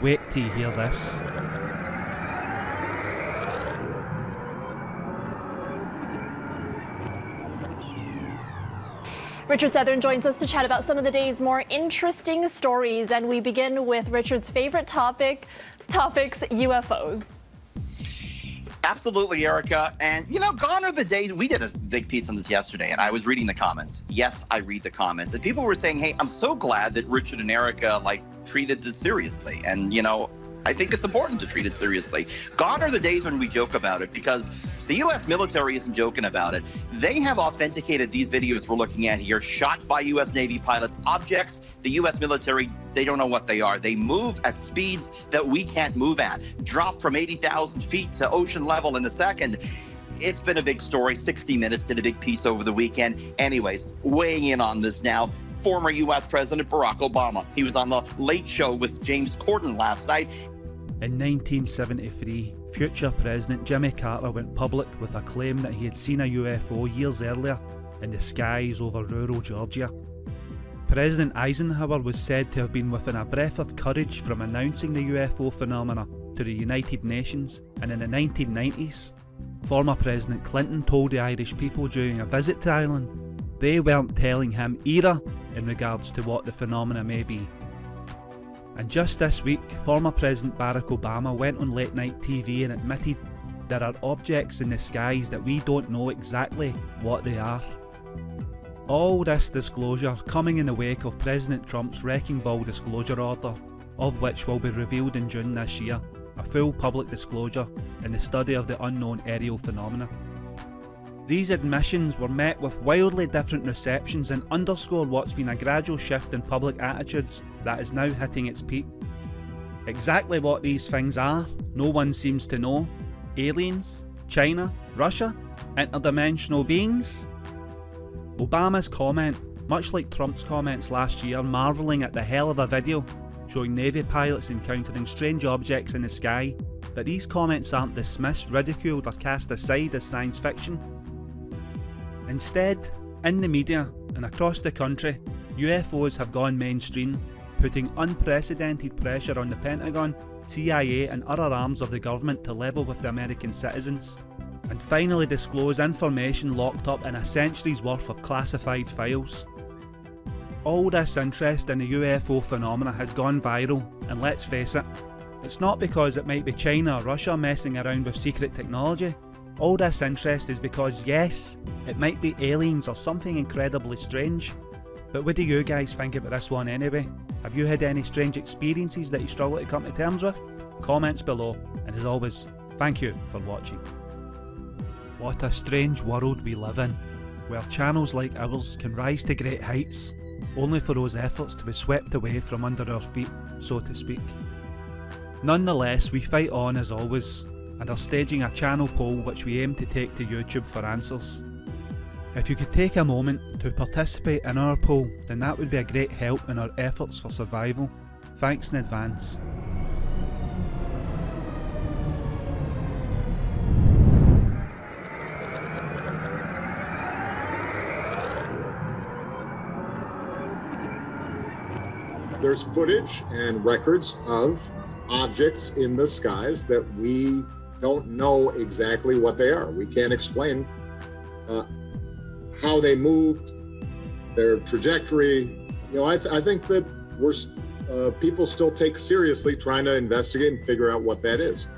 Wait till you hear this. Richard Southern joins us to chat about some of the day's more interesting stories, and we begin with Richard's favorite topic, topics UFOs. Absolutely, Erica. And, you know, gone are the days. We did a big piece on this yesterday, and I was reading the comments. Yes, I read the comments. And people were saying, hey, I'm so glad that Richard and Erica, like, treated this seriously. And, you know, I think it's important to treat it seriously. Gone are the days when we joke about it because the U.S. military isn't joking about it. They have authenticated these videos we're looking at here, shot by U.S. Navy pilots, objects the U.S. military, they don't know what they are. They move at speeds that we can't move at, drop from 80,000 feet to ocean level in a second it's been a big story. 60 Minutes did a big piece over the weekend. Anyways, weighing in on this now, former U.S. President Barack Obama. He was on the Late Show with James Corden last night. In 1973, future President Jimmy Carter went public with a claim that he had seen a UFO years earlier in the skies over rural Georgia. President Eisenhower was said to have been within a breath of courage from announcing the UFO phenomena to the United Nations, and in the 1990s, former President Clinton told the Irish people during a visit to Ireland they weren't telling him either in regards to what the phenomena may be. And just this week, former President Barack Obama went on late night TV and admitted there are objects in the skies that we don't know exactly what they are. All this disclosure coming in the wake of President Trump's Wrecking Ball disclosure order, of which will be revealed in June this year, a full public disclosure in the study of the unknown aerial phenomena. These admissions were met with wildly different receptions and underscore what's been a gradual shift in public attitudes that is now hitting its peak. Exactly what these things are, no one seems to know. Aliens? China? Russia? Interdimensional beings? Obama's comment, much like Trump's comments last year marvelling at the hell of a video showing Navy pilots encountering strange objects in the sky, but these comments aren't dismissed, ridiculed or cast aside as science fiction Instead, in the media and across the country, UFOs have gone mainstream, putting unprecedented pressure on the Pentagon, CIA and other arms of the government to level with the American citizens, and finally disclose information locked up in a century's worth of classified files. All this interest in the UFO phenomena has gone viral, and let's face it, it's not because it might be China or Russia messing around with secret technology, all this interest is because yes, it might be aliens or something incredibly strange. But what do you guys think about this one anyway? Have you had any strange experiences that you struggle to come to terms with? Comments below, and as always, thank you for watching. What a strange world we live in, where channels like ours can rise to great heights, only for those efforts to be swept away from under our feet, so to speak. Nonetheless, we fight on as always, and are staging a channel poll which we aim to take to YouTube for answers. If you could take a moment to participate in our poll then that would be a great help in our efforts for survival. Thanks in advance. There's footage and records of objects in the skies that we don't know exactly what they are. We can't explain uh, how they moved, their trajectory. You know, I, th I think that we're uh, people still take seriously trying to investigate and figure out what that is.